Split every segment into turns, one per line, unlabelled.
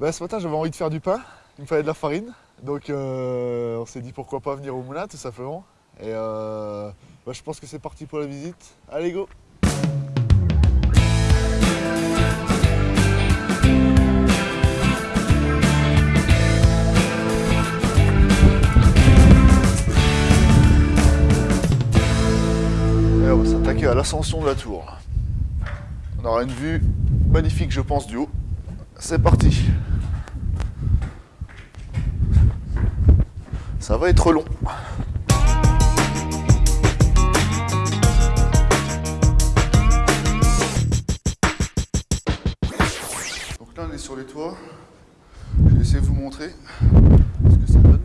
Bah, ce matin, j'avais envie de faire du pain. Il me fallait de la farine. Donc, euh, on s'est dit pourquoi pas venir au moulin, tout simplement. Et euh, bah, je pense que c'est parti pour la visite. Allez, go Et on va s'attaquer à l'ascension de la tour. On aura une vue magnifique, je pense, du haut. C'est parti Ça va être long. Donc là on est sur les toits. Je vais essayer de vous montrer ce que ça donne.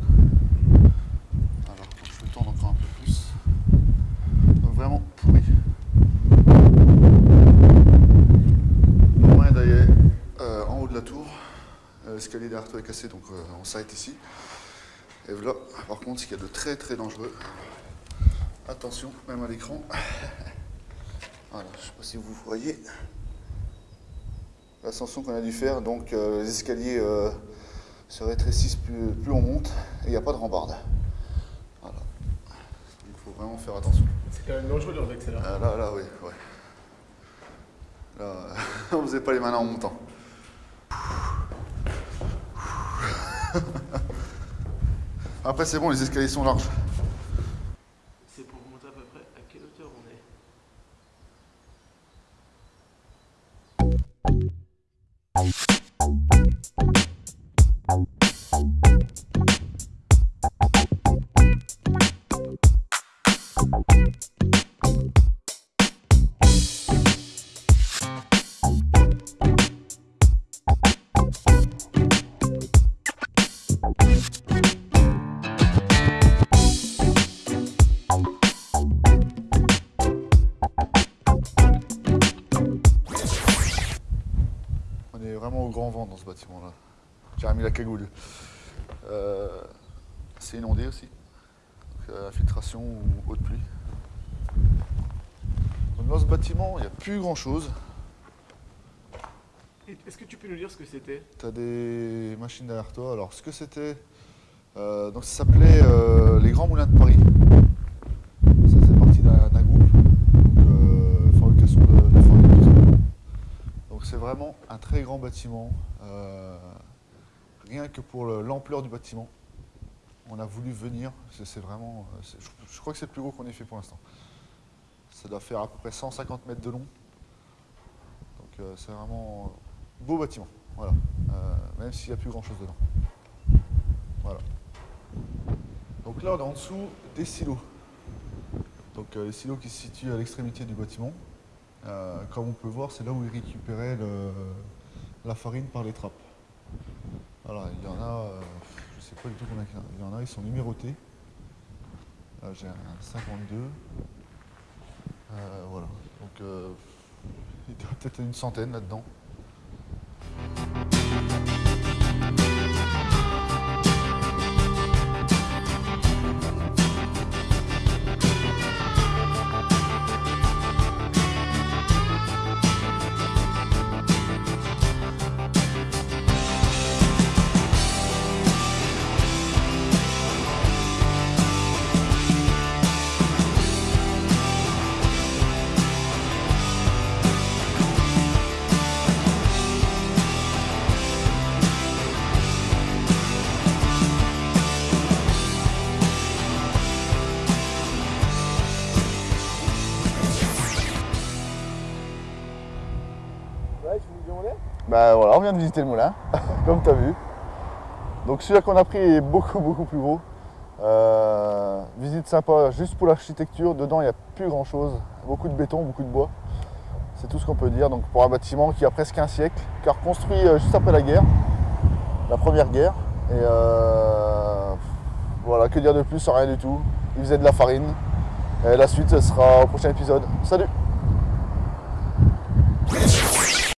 Alors je vais tendre encore un peu plus. Donc vraiment pourri. Moyen d'aller euh, en haut de la tour. Euh, L'escalier derrière toi est cassé donc euh, on s'arrête ici. Et voilà, par contre, ce qu'il y a de très très dangereux. Attention, même à l'écran. Voilà, je ne sais pas si vous voyez l'ascension qu'on a dû faire. Donc euh, les escaliers euh, se rétrécissent plus, plus on monte et il n'y a pas de rambarde. Voilà. Il faut vraiment faire attention.
C'est quand même dangereux de celle-là.
Ah, là, là, oui, ouais. Là, on ne faisait pas les malins en montant. Après, c'est bon, les escaliers sont larges.
C'est pour remonter à peu près à quelle hauteur on est?
On est vraiment au grand vent dans ce bâtiment-là. J'ai remis la cagoule. Euh, c'est inondé aussi. Donc, euh, infiltration ou eau de pluie. Donc, dans ce bâtiment, il n'y a plus grand-chose.
Est-ce que tu peux nous dire ce que c'était?
Tu as des machines derrière toi. Alors, ce que c'était, euh, donc ça s'appelait euh, les Grands Moulins de Paris. Ça faisait partie d'un d'un groupe, donc, euh, fabrication de, de farine, tout ça. Donc, c'est vraiment un très grand bâtiment. euh, rien que pour le- l'ampleur du bâtiment, on a voulu venir. C'est vraiment, euh, je, crois que c'est le plus gros qu'on ait fait pour l'instant. Ça doit faire à peu près 150 mètres de long. Donc, euh, c'est vraiment beau bâtiment. Voilà. Même s'il n'y a plus grand chose dedans. Voilà. Donc là, on est en dessous des silos. Donc les silos qui se situent à l'extrémité du bâtiment. Euh, comme on peut voir, c'est là où ils récupéraient le- la farine par les trappes. Voilà, il y en a, euh, je ne sais pas du tout combien il y en a. Il ils sont numérotés. Là, j'ai un 52. Euh, voilà. Donc, euh, il y a peut-être une centaine là-dedans. Bah voilà, on vient de visiter le moulin, comme tu as vu. Donc celui-là qu'on a pris est beaucoup beaucoup plus gros. Euh, visite sympa juste pour l'architecture, dedans il n'y a plus grand chose. Beaucoup de béton, beaucoup de bois. C'est tout ce qu'on peut dire. Donc pour un bâtiment qui a presque un siècle, car construit euh, juste après la guerre, la première guerre. Et euh, voilà, que dire de plus, rien du tout. Il faisait de la farine. Et la suite ce sera au prochain épisode. Salut